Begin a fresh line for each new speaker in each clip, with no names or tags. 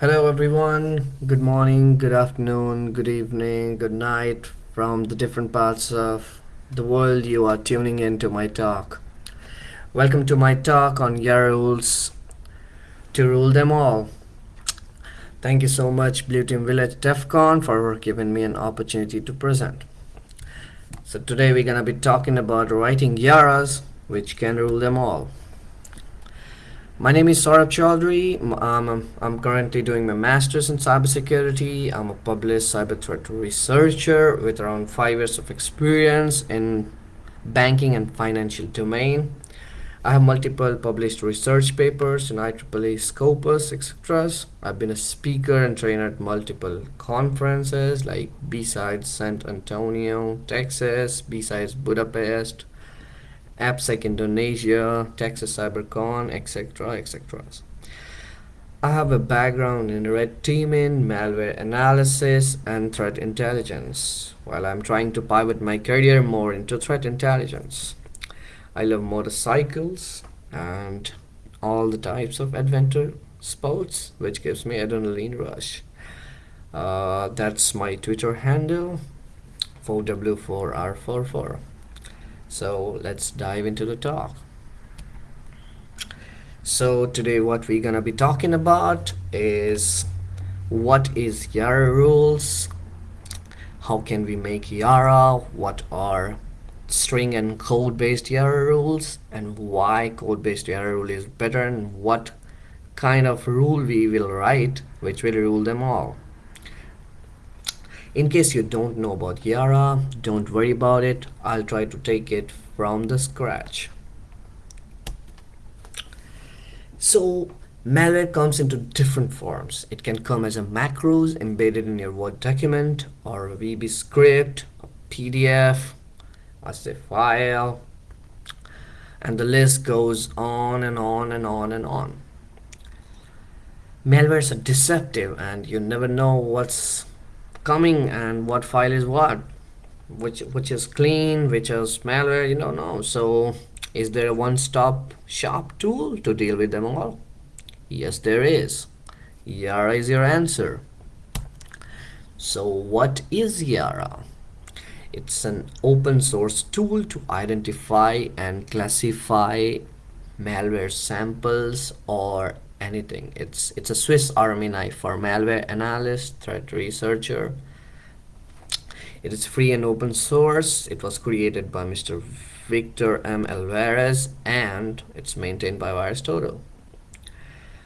Hello, everyone. Good morning, good afternoon, good evening, good night from the different parts of the world you are tuning in to my talk. Welcome to my talk on Yara rules to rule them all. Thank you so much, Blue Team Village DEFCON, for giving me an opportunity to present. So, today we're gonna be talking about writing Yaras which can rule them all. My name is Saurabh Chaudhary. Um, I'm currently doing my master's in cybersecurity. I'm a published cyber threat researcher with around five years of experience in banking and financial domain. I have multiple published research papers in IEEE Scopus, etc. I've been a speaker and trainer at multiple conferences like BSides San Antonio, Texas, BSides Budapest, AppSec Indonesia, Texas CyberCon, etc. etc. I have a background in red teaming, malware analysis, and threat intelligence, while I'm trying to pivot my career more into threat intelligence. I love motorcycles and all the types of adventure sports, which gives me adrenaline rush. Uh, that's my Twitter handle, 4W4R44. So let's dive into the talk. So today what we're gonna be talking about is what is Yara rules, how can we make Yara, what are string and code based Yara rules and why code based Yara rule is better and what kind of rule we will write which will rule them all. In case you don't know about Yara, don't worry about it. I'll try to take it from the scratch. So malware comes into different forms. It can come as a macros embedded in your Word document or a VB script, a PDF, a file, and the list goes on and on and on and on. Malwares are deceptive and you never know what's coming and what file is what which which is clean which is malware you don't know. So is there a one-stop shop tool to deal with them all? Yes there is. Yara is your answer. So what is Yara? It's an open source tool to identify and classify malware samples or anything. It's it's a Swiss Army knife for malware analyst, threat researcher. It is free and open source. It was created by Mr. Victor M. Alvarez and it's maintained by VirusTotal.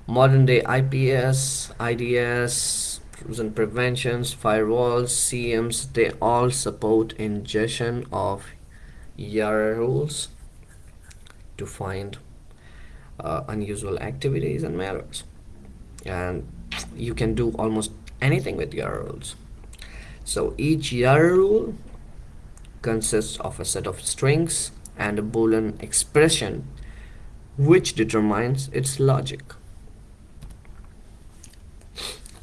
Modern day IPS, IDS, intrusion preventions, firewalls, SIEMs, they all support ingestion of Yara rules to find uh, unusual activities and malwares and you can do almost anything with Yara rules. So each Yara rule consists of a set of strings and a boolean expression which determines its logic.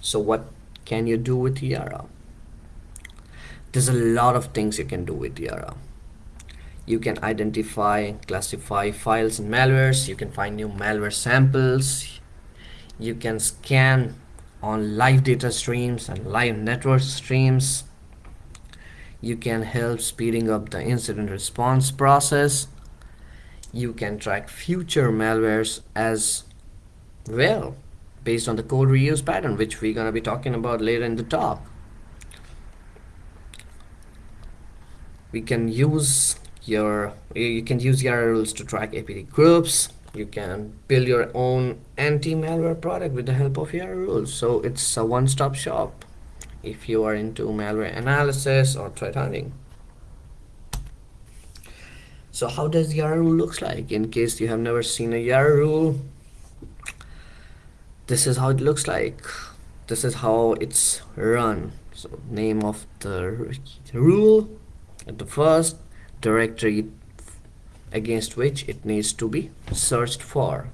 So what can you do with Yara? There's a lot of things you can do with Yara you can identify classify files and malwares. You can find new malware samples. You can scan on live data streams and live network streams. You can help speeding up the incident response process. You can track future malwares as well based on the code reuse pattern which we're going to be talking about later in the talk. We can use your you can use Yara rules to track APT groups. You can build your own anti-malware product with the help of Yara rules so it's a one-stop shop if you are into malware analysis or threat hunting. So how does Yara rule looks like? In case you have never seen a Yara rule this is how it looks like. This is how it's run. So name of the rule at the first directory against which it needs to be searched for.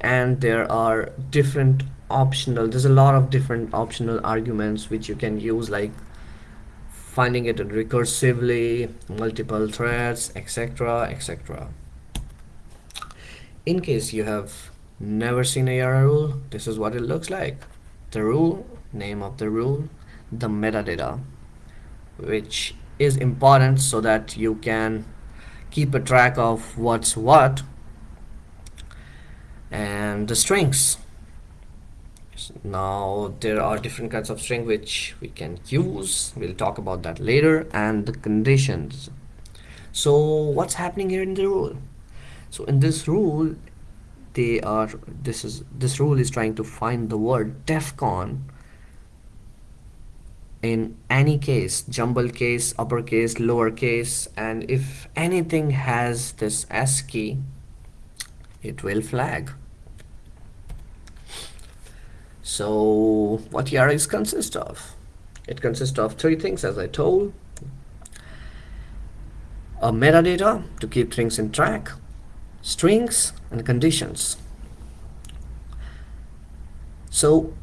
And there are different optional there's a lot of different optional arguments which you can use like finding it recursively multiple threads etc etc in case you have never seen a Yara rule this is what it looks like. The rule name of the rule the metadata which is important so that you can keep a track of what's what and the strings. Now there are different kinds of string which we can use. We'll talk about that later and the conditions. So what's happening here in the rule? So in this rule they are this is this rule is trying to find the word defcon in any case jumble case uppercase lowercase and if anything has this ASCII it will flag so what Yara consists of? It consists of three things as I told. A metadata to keep things in track, strings and conditions. So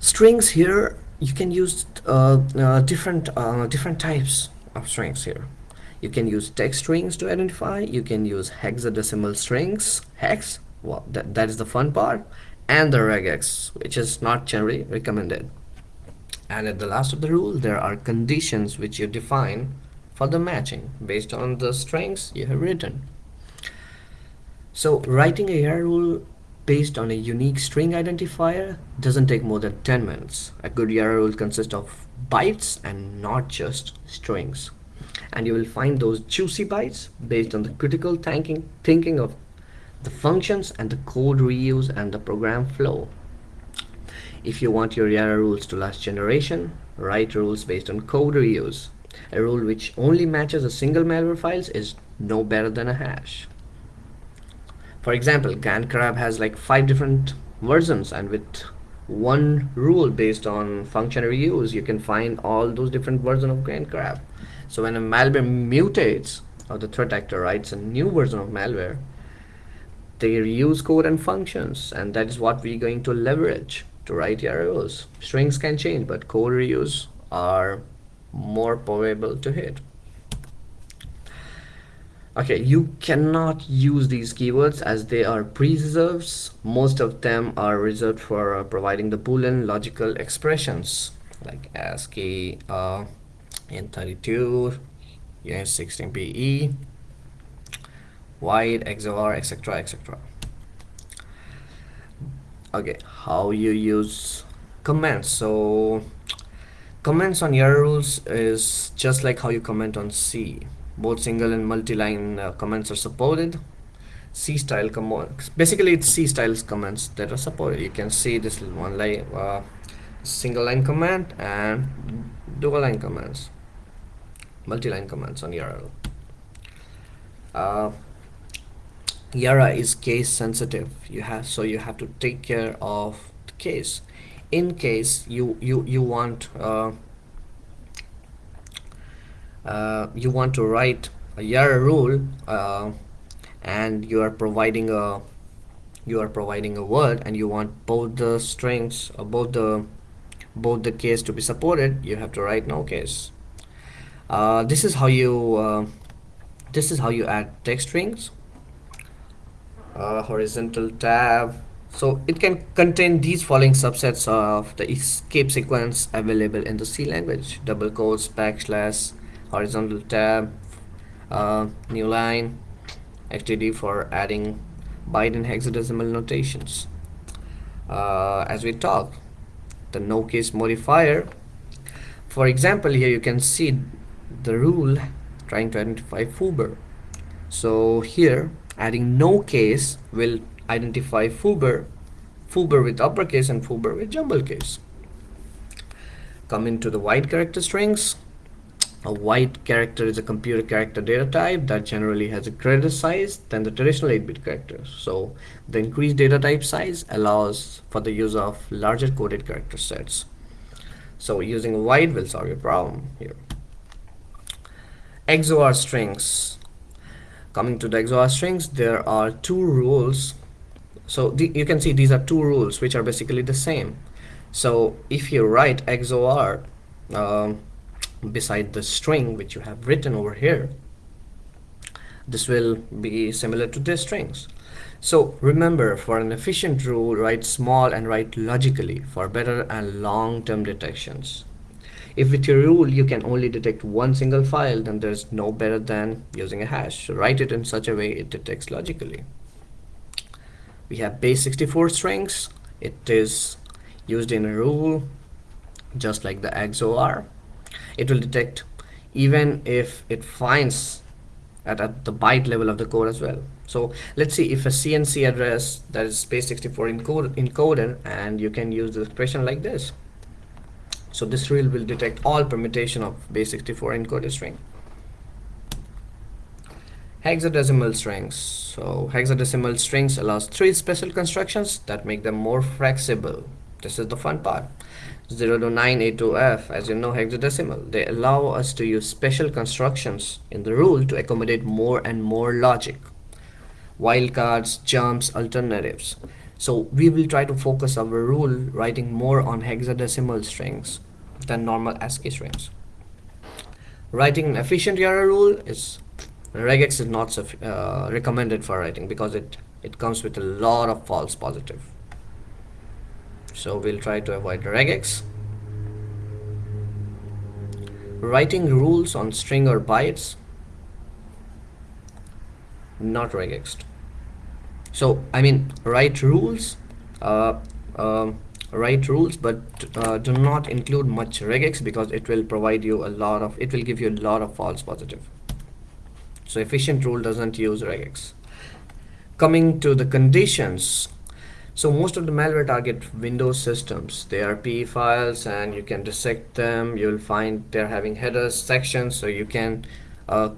strings here you can use uh, uh, different uh, different types of strings here. You can use text strings to identify. You can use hexadecimal strings, hex. Well, that, that is the fun part and the regex which is not generally recommended and at the last of the rule there are conditions which you define for the matching based on the strings you have written so writing a YARA rule based on a unique string identifier doesn't take more than 10 minutes a good YARA rule consists of bytes and not just strings and you will find those juicy bytes based on the critical thinking thinking of the functions and the code reuse and the program flow. If you want your YARA rules to last generation, write rules based on code reuse. A rule which only matches a single malware files is no better than a hash. For example, GandCrab has like five different versions and with one rule based on function reuse, you can find all those different versions of GandCrab. So when a malware mutates or the threat actor writes a new version of malware, they reuse code and functions and that is what we're going to leverage to write rules. Strings can change but code reuse are more probable to hit. Okay, you cannot use these keywords as they are pre-reserves. Most of them are reserved for uh, providing the Boolean logical expressions like ASCII, uh, Int32, Uint16BE, wide, XOR etc etc okay how you use comments so comments on YARA rules is just like how you comment on C both single and multi-line uh, comments are supported. C style comments basically it's C style comments that are supported. You can see this one line uh, single line comment and dual line comments. Multi-line comments on YARA. Uh, Yara is case sensitive. You have so you have to take care of the case. In case you you you want uh, uh, you want to write a Yara rule uh, and you are providing a you are providing a word and you want both the strings or both the both the case to be supported you have to write no case. Uh, this is how you uh, this is how you add text strings. Uh, horizontal tab. So it can contain these following subsets of the escape sequence available in the C language. Double quotes backslash horizontal tab uh, new line XDD for adding and hexadecimal notations. Uh, as we talk the no case modifier. For example here you can see the rule trying to identify foobar so here adding no case will identify foobar foobar with uppercase and foobar with jumble case coming to the wide character strings a wide character is a computer character data type that generally has a greater size than the traditional 8-bit characters. So the increased data type size allows for the use of larger coded character sets. So using wide will solve your problem here. XOR strings coming to the XOR strings there are two rules so the, you can see these are two rules which are basically the same so if you write XOR um, beside the string which you have written over here this will be similar to the strings. So remember, for an efficient rule, write small and write logically for better and long-term detections. If with your rule you can only detect one single file, then there's no better than using a hash. So write it in such a way it detects logically. We have base 64 strings. It is used in a rule just like the XOR. It will detect even if it finds at, at the byte level of the code as well. So let's see if a CNC address that is base64 encode, encoded and you can use the expression like this. So this rule will detect all permutation of base64 encoded string. Hexadecimal strings. So hexadecimal strings allows three special constructions that make them more flexible. This is the fun part. 0 to 9, A to F, as you know hexadecimal. They allow us to use special constructions in the rule to accommodate more and more logic. Wildcards, jumps, alternatives. So we will try to focus our rule writing more on hexadecimal strings than normal ASCII strings. Writing an efficient Yara rule is regex is not uh, recommended for writing because it it comes with a lot of false positive so we'll try to avoid regex writing rules on string or bytes. Not regexed. So I mean write rules uh, uh, write rules but uh, do not include much regex because it will provide you a lot of it will give you a lot of false positive. So efficient rule doesn't use regex coming to the conditions so most of the malware target Windows systems. They are PE files and you can dissect them. You'll find they're having headers, sections, so you can uh,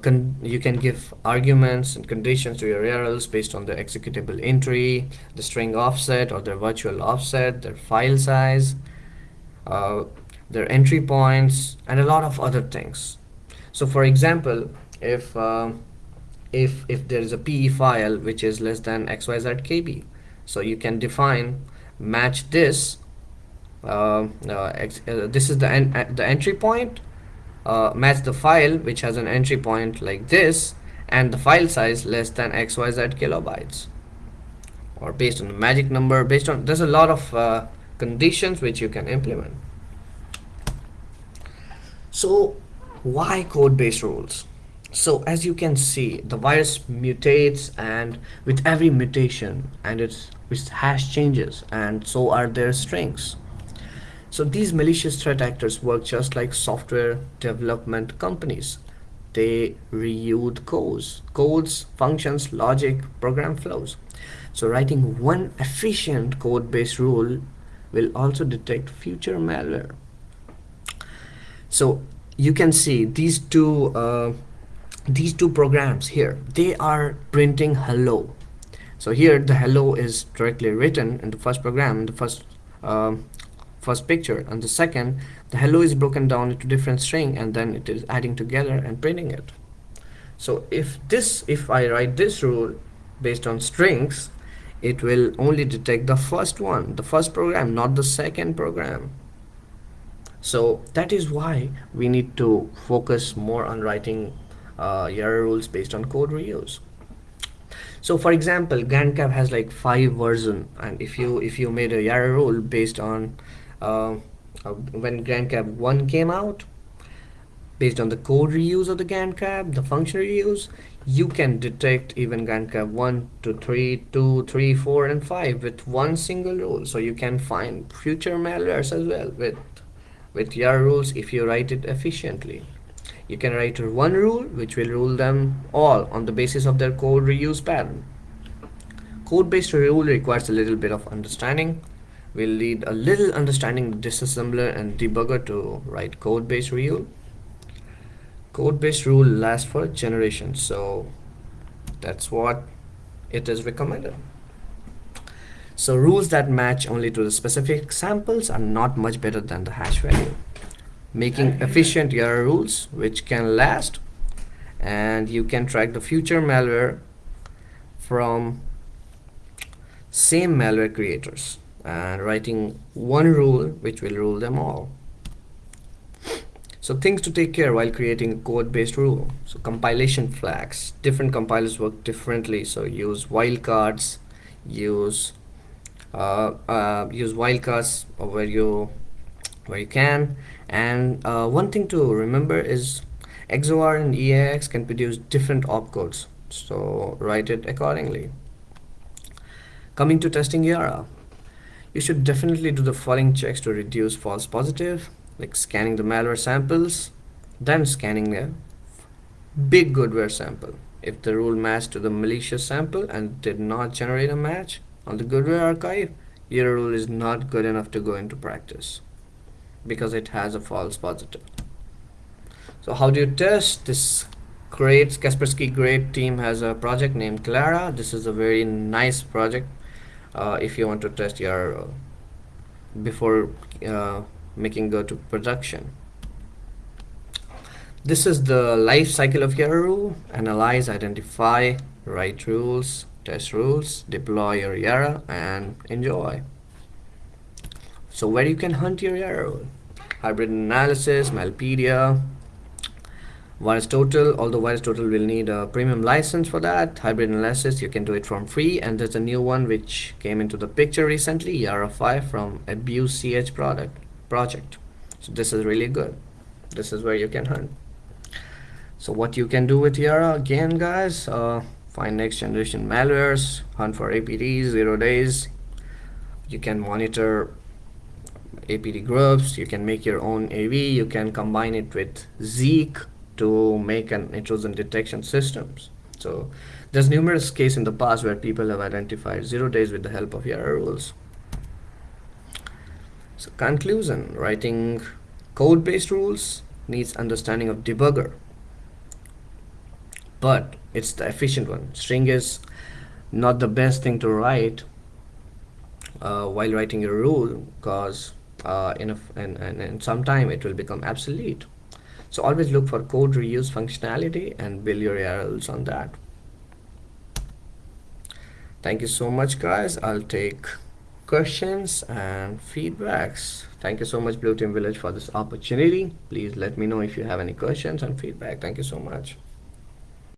you can give arguments and conditions to your URLs based on the executable entry, the string offset or their virtual offset, their file size, uh, their entry points, and a lot of other things. So for example, if uh, if if there is a PE file which is less than XYZ KB, so you can define match this uh, uh, uh, this is the en uh, the entry point uh, match the file which has an entry point like this and the file size less than xyz kilobytes. Or based on the magic number based on there's a lot of uh, conditions which you can implement. So why code based rules so as you can see the virus mutates and with every mutation and its its hash changes and so are their strings. So these malicious threat actors work just like software development companies. They reuse codes. Codes functions logic program flows. So writing one efficient code-based rule will also detect future malware. So you can see these two uh, these two programs here they are printing hello. So here the hello is directly written in the first program in the first um, first picture. And the second the hello is broken down into different string and then it is adding together and printing it. So if this if I write this rule based on strings it will only detect the first one the first program not the second program. So that is why we need to focus more on writing uh, Yara rules based on code reuse. So for example GandCrab has like five version and if you if you made a Yara rule based on uh, uh, when GandCrab 1 came out based on the code reuse of the GandCrab the function reuse you can detect even GandCrab 1 to 3 2 3 4 and 5 with one single rule. So you can find future malwares as well with with your rules if you write it efficiently you can write one rule which will rule them all on the basis of their code reuse pattern. Code-based rule requires a little bit of understanding. We'll need a little understanding disassembler and debugger to write code-based rule. Code-based rule lasts for generations, so that's what it is recommended. So rules that match only to the specific samples are not much better than the hash value making efficient Yara rules which can last and you can track the future malware from same malware creators and writing one rule which will rule them all So things to take care while creating a code-based rule. So compilation flags. Different compilers work differently. So use wildcards. Use uh, uh, use wildcards where you where you can. And uh, one thing to remember is XOR and EAX can produce different opcodes. So write it accordingly. Coming to testing Yara, you should definitely do the following checks to reduce false positive like scanning the malware samples, then scanning a big goodware sample. If the rule matched to the malicious sample and did not generate a match on the goodware archive, your rule is not good enough to go into practice because it has a false positive. So how do you test? This great Kaspersky great team has a project named KLara. This is a very nice project uh, if you want to test your uh, before uh, making go to production. This is the life cycle of your rule. Analyze, identify, write rules, test rules, deploy your Yara, and enjoy. So where you can hunt your Yara rule? Hybrid analysis, Malpedia, VirusTotal, although Virus Total will need a premium license for that. Hybrid analysis, you can do it from free. And there's a new one which came into the picture recently, YARAify from Abuse CH product project. So this is really good. This is where you can hunt. So what you can do with Yara again guys uh, find next generation malwares hunt for APTs zero days. You can monitor APT groups you can make your own AV you can combine it with Zeek to make an intrusion detection systems so there's numerous cases in the past where people have identified zero days with the help of Yara rules so conclusion, writing code-based rules needs understanding of debugger. But it's the efficient one. String is not the best thing to write uh, while writing a rule because uh, in, a, and, in, in some time it will become obsolete. So always look for code reuse functionality and build your rules on that. Thank you so much guys. I'll take questions and feedbacks. Thank you so much Blue Team Village for this opportunity. Please let me know if you have any questions and feedback. Thank you so much.